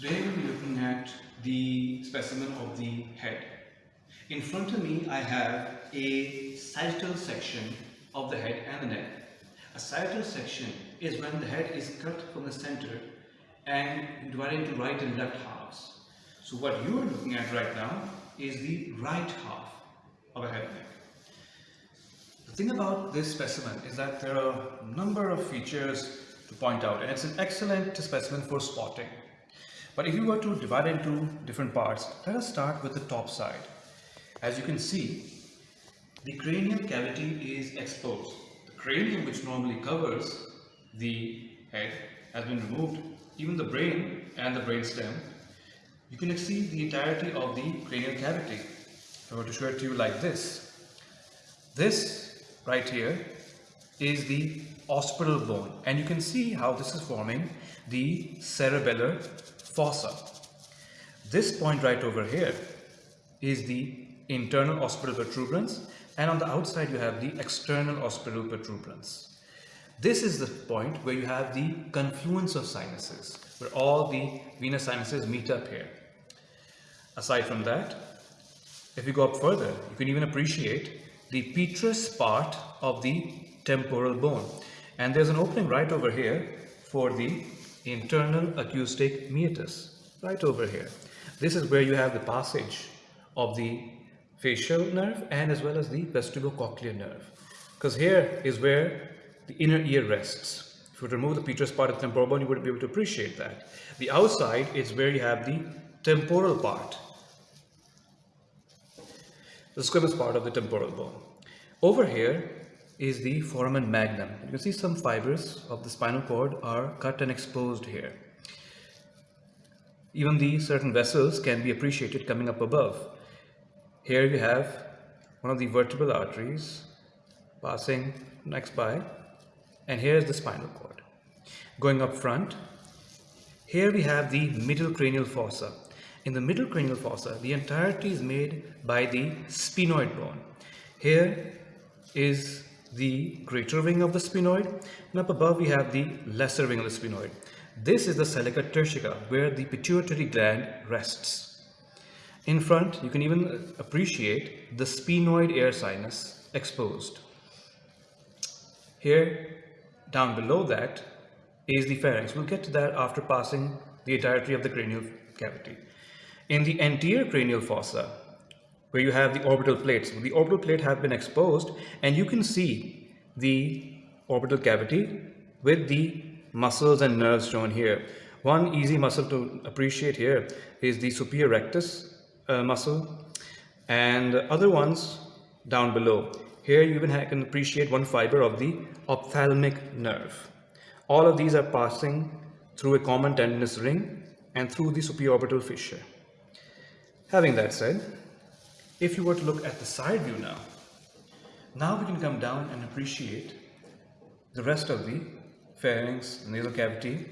Today we'll be looking at the specimen of the head. In front of me I have a sagittal section of the head and the neck. A sagittal section is when the head is cut from the center and divided into right and left halves. So what you are looking at right now is the right half of a head and neck. The thing about this specimen is that there are a number of features to point out and it's an excellent specimen for spotting. But if you were to divide it into different parts, let us start with the top side. As you can see, the cranial cavity is exposed. The cranium which normally covers the head has been removed. Even the brain and the brain stem, you can see the entirety of the cranial cavity. If I were to show it to you like this, this right here is the occipital bone and you can see how this is forming the cerebellar fossa. This point right over here is the internal occipital protuberance and on the outside you have the external occipital protuberance. This is the point where you have the confluence of sinuses, where all the venous sinuses meet up here. Aside from that, if you go up further, you can even appreciate the petrous part of the temporal bone. And there's an opening right over here for the internal acoustic meatus, right over here. This is where you have the passage of the facial nerve and as well as the vestibulocochlear nerve. Because here is where the inner ear rests. If you remove the petrous part of the temporal bone, you would be able to appreciate that. The outside is where you have the temporal part, the squamous part of the temporal bone. Over here is the foramen magnum. You can see some fibers of the spinal cord are cut and exposed here. Even the certain vessels can be appreciated coming up above. Here you have one of the vertebral arteries passing next by and here is the spinal cord. Going up front, here we have the middle cranial fossa. In the middle cranial fossa, the entirety is made by the sphenoid bone. Here is the greater wing of the sphenoid and up above we have the lesser wing of the sphenoid. This is the sella turcica where the pituitary gland rests. In front you can even appreciate the sphenoid air sinus exposed. Here down below that is the pharynx. We'll get to that after passing the entirety of the cranial cavity. In the anterior cranial fossa where you have the orbital plates. The orbital plate have been exposed and you can see the orbital cavity with the muscles and nerves shown here. One easy muscle to appreciate here is the superior rectus uh, muscle and other ones down below. Here you even can appreciate one fiber of the ophthalmic nerve. All of these are passing through a common tendinous ring and through the superior orbital fissure. Having that said, if you were to look at the side view now, now we can come down and appreciate the rest of the pharynx, nasal cavity,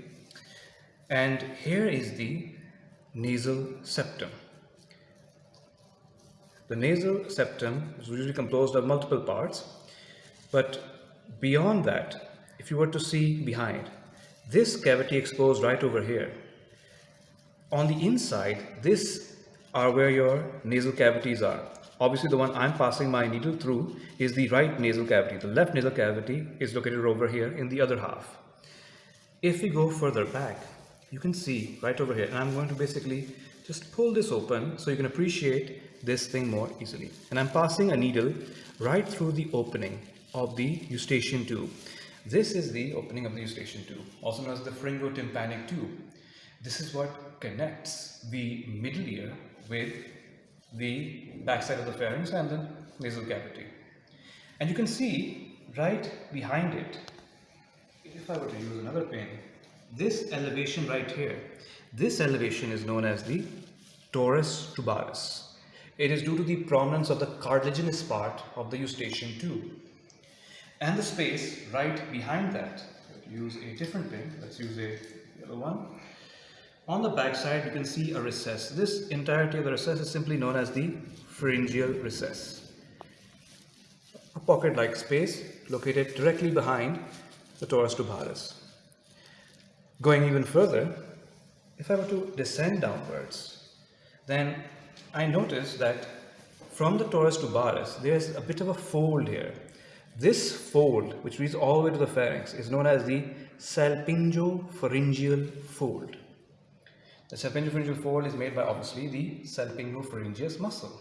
and here is the nasal septum. The nasal septum is usually composed of multiple parts, but beyond that, if you were to see behind, this cavity exposed right over here, on the inside, this are where your nasal cavities are. Obviously, the one I'm passing my needle through is the right nasal cavity. The left nasal cavity is located over here in the other half. If we go further back, you can see right over here, and I'm going to basically just pull this open so you can appreciate this thing more easily. And I'm passing a needle right through the opening of the eustachian tube. This is the opening of the eustachian tube, also known as the pharyngotympanic tube. This is what connects the middle ear with the backside of the pharynx and the nasal cavity. And you can see right behind it, if I were to use another pen, this elevation right here, this elevation is known as the torus tubaris. It is due to the prominence of the cartilaginous part of the eustachian tube. And the space right behind that, use a different pen, let's use a yellow one, on the back side, you can see a recess. This entirety of the recess is simply known as the pharyngeal recess. A pocket-like space located directly behind the torus tubaris. Going even further, if I were to descend downwards, then I notice that from the torus to there's a bit of a fold here. This fold, which reaches all the way to the pharynx, is known as the salpingopharyngeal fold. The salpingopharyngeal fold is made by obviously the salpingopharyngeus muscle.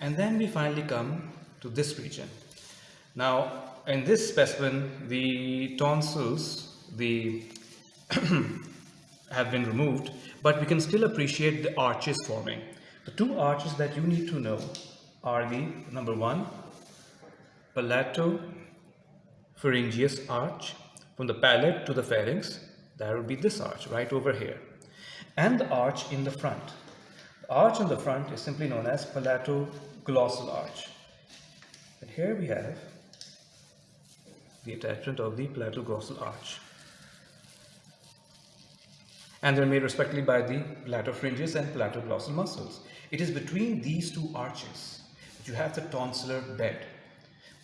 And then we finally come to this region. Now, in this specimen, the tonsils, the have been removed, but we can still appreciate the arches forming. The two arches that you need to know are the number one, palatopharyngeus arch from the palate to the pharynx. That would be this arch right over here. And the arch in the front. The arch in the front is simply known as palatoglossal arch. And here we have the attachment of the palatoglossal arch and they're made respectively by the palatopharyngeus and palatoglossal muscles. It is between these two arches that you have the tonsillar bed.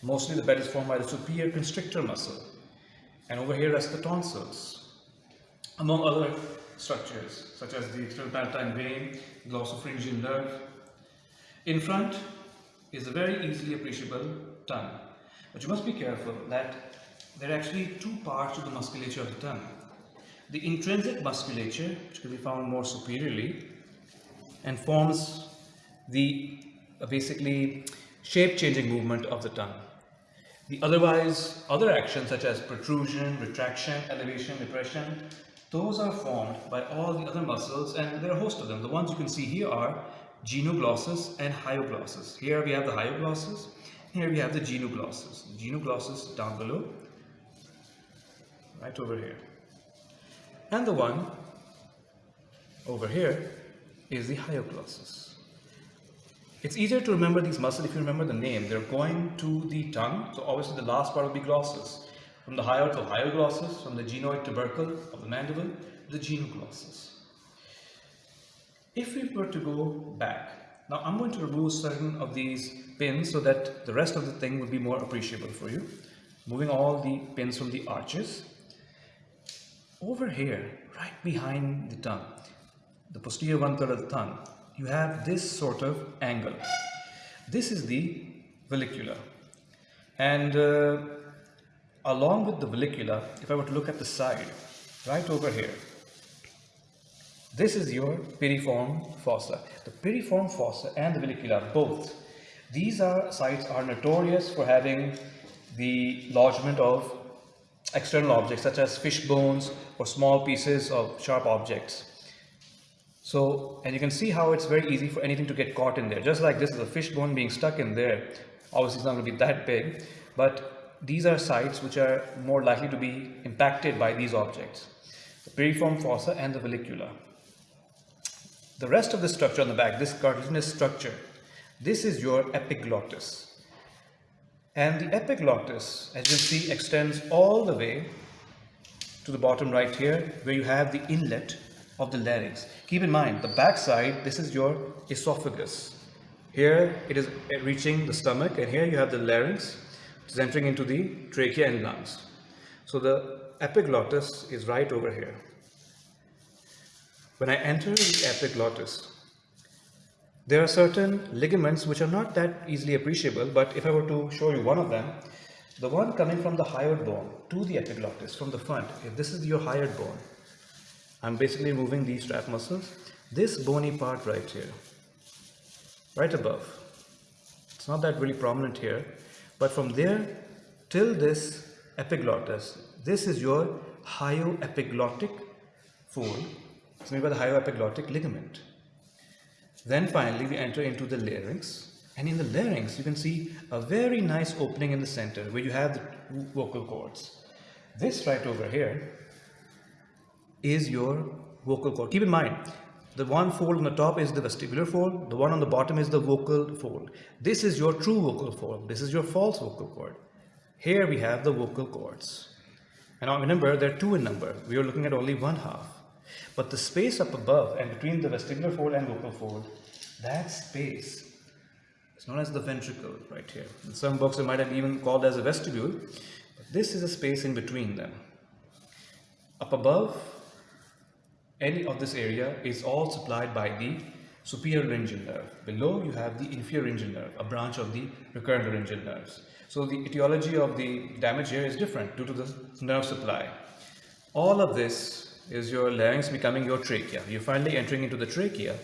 Mostly the bed is formed by the superior constrictor muscle and over here rests the tonsils. Among other structures such as the external palatine vein, glossopharyngeal nerve. In front is a very easily appreciable tongue. But you must be careful that there are actually two parts to the musculature of the tongue. The intrinsic musculature, which can be found more superiorly, and forms the uh, basically shape-changing movement of the tongue. The otherwise, other actions such as protrusion, retraction, elevation, depression, those are formed by all the other muscles and there are a host of them. The ones you can see here are genioglossus and hyoglossus. Here we have the hyoglossus, here we have the genioglossus. The genioglossus down below, right over here. And the one over here is the hyoglossus. It's easier to remember these muscles if you remember the name. They're going to the tongue, so obviously the last part will be glossus. From the hyoid to hyoglossus, from the genoid tubercle of the mandible, the genioglossus. If we were to go back, now I'm going to remove certain of these pins so that the rest of the thing will be more appreciable for you. Moving all the pins from the arches over here, right behind the tongue, the posterior one third of the tongue, you have this sort of angle. This is the vallecula. And uh, along with the vallecula, if I were to look at the side, right over here, this is your piriform fossa. The piriform fossa and the vallecula, both, these are sites are notorious for having the lodgement of external objects such as fish bones or small pieces of sharp objects. So, and you can see how it's very easy for anything to get caught in there. Just like this is a fish bone being stuck in there. Obviously it's not going to be that big, but these are sites which are more likely to be impacted by these objects. The piriform fossa and the vallecula. The rest of the structure on the back, this cartilaginous structure, this is your epiglottis. And the epiglottis, as you see, extends all the way to the bottom right here, where you have the inlet of the larynx. Keep in mind, the back side, this is your esophagus. Here it is reaching the stomach, and here you have the larynx, is entering into the trachea and lungs. So the epiglottis is right over here. When I enter the epiglottis, there are certain ligaments which are not that easily appreciable, but if I were to show you one of them, the one coming from the hyoid bone to the epiglottis from the front, if this is your hyoid bone, I'm basically moving these strap muscles. This bony part right here, right above, it's not that really prominent here, but from there till this epiglottis, this is your hyoepiglottic fold. It's made by the hyoepiglottic ligament. Then finally we enter into the larynx and in the larynx you can see a very nice opening in the center where you have the vocal cords. This right over here is your vocal cord. Keep in mind the one fold on the top is the vestibular fold, the one on the bottom is the vocal fold. This is your true vocal fold, this is your false vocal cord. Here we have the vocal cords. And remember, they're two in number. We are looking at only one half. But the space up above and between the vestibular fold and vocal fold, that space is known as the ventricle right here. In some books it might have even called as a vestibule, but this is a space in between them. Up above any of this area is all supplied by the superior laryngeal nerve. Below you have the inferior laryngeal nerve, a branch of the recurrent laryngeal nerves. So the etiology of the damage here is different due to the nerve supply. All of this is your larynx becoming your trachea. You're finally entering into the trachea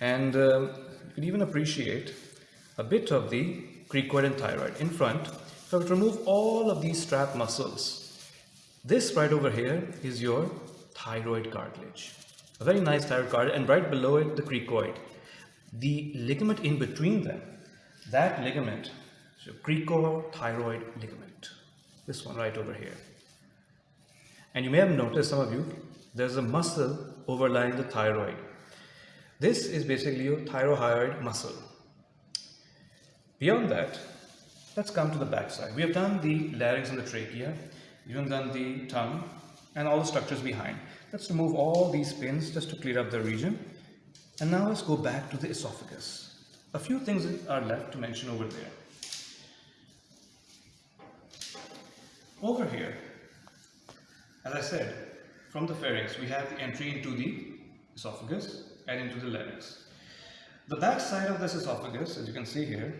and um, you can even appreciate a bit of the cricoid and thyroid in front. If I to remove all of these strap muscles, this right over here is your thyroid cartilage. A very nice thyroid cartilage and right below it the cricoid. The ligament in between them, that ligament, so cricothyroid ligament, this one right over here. And you may have noticed, some of you, there's a muscle overlying the thyroid. This is basically your thyroid muscle. Beyond that, let's come to the back side. We have done the larynx and the trachea, we've even done the tongue and all the structures behind. Let's remove all these pins just to clear up the region. And now let's go back to the esophagus. A few things are left to mention over there. Over here, as I said, from the pharynx, we have the entry into the esophagus and into the larynx. The back side of this esophagus, as you can see here,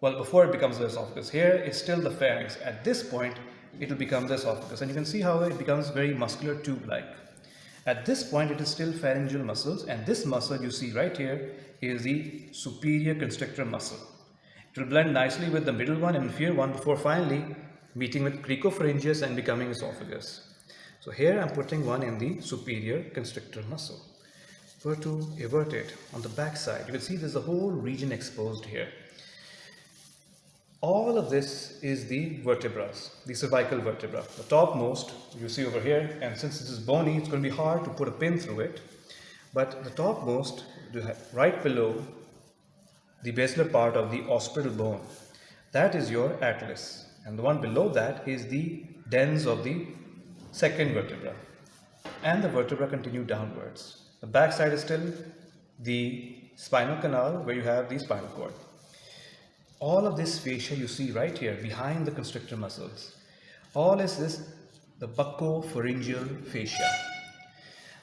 well, before it becomes the esophagus, here it's still the pharynx. At this point, it will become the esophagus. And you can see how it becomes very muscular tube-like. At this point, it is still pharyngeal muscles. And this muscle you see right here is the superior constrictor muscle. It will blend nicely with the middle one and inferior one before finally meeting with cricopharyngeus and becoming esophagus. So here I'm putting one in the superior constrictor muscle. Were to invert it on the back side, you can see there's a whole region exposed here. All of this is the vertebrae, the cervical vertebra. The topmost you see over here, and since this is bony, it's going to be hard to put a pin through it. But the topmost, right below the basilar part of the occipital bone, that is your atlas. And the one below that is the dens of the second vertebra. And the vertebra continue downwards. The back side is still the spinal canal where you have the spinal cord all of this fascia you see right here behind the constrictor muscles, all is this the buccopharyngeal fascia.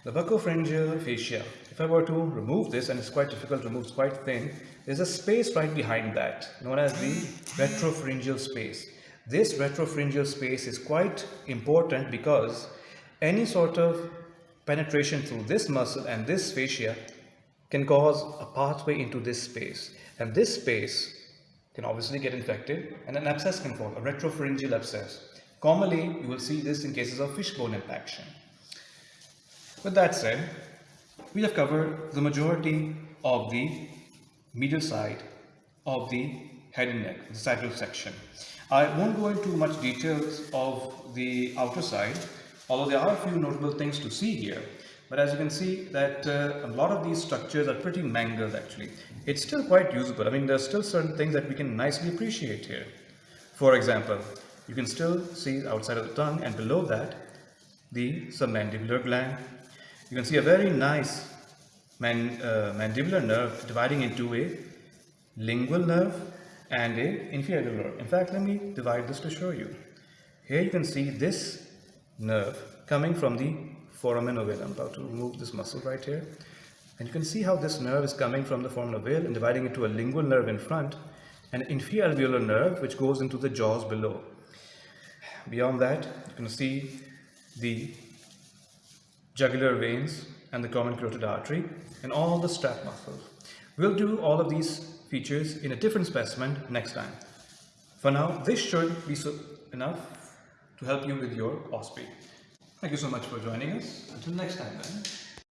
The buccopharyngeal fascia, if I were to remove this, and it's quite difficult to remove, it's quite thin, there's a space right behind that, known as the retropharyngeal space. This retropharyngeal space is quite important because any sort of penetration through this muscle and this fascia can cause a pathway into this space. And this space can obviously get infected and an abscess can form, a retropharyngeal abscess. Commonly, you will see this in cases of fishbone impaction. With that said, we have covered the majority of the medial side of the head and neck, the sagittal section. I won't go into much details of the outer side, although there are a few notable things to see here. But as you can see that uh, a lot of these structures are pretty mangled actually. It's still quite usable. I mean, there's still certain things that we can nicely appreciate here. For example, you can still see outside of the tongue and below that, the submandibular gland. You can see a very nice man, uh, mandibular nerve dividing into a lingual nerve and a inferior nerve. In fact, let me divide this to show you. Here you can see this nerve coming from the foramen ovale. I'm about to remove this muscle right here. And you can see how this nerve is coming from the foramen ovale and dividing into a lingual nerve in front and an inferior alveolar nerve which goes into the jaws below. Beyond that, you can see the jugular veins and the common carotid artery and all the strap muscles. We'll do all of these features in a different specimen next time. For now, this should be enough to help you with your OSPE. Thank you so much for joining us. Until next time then.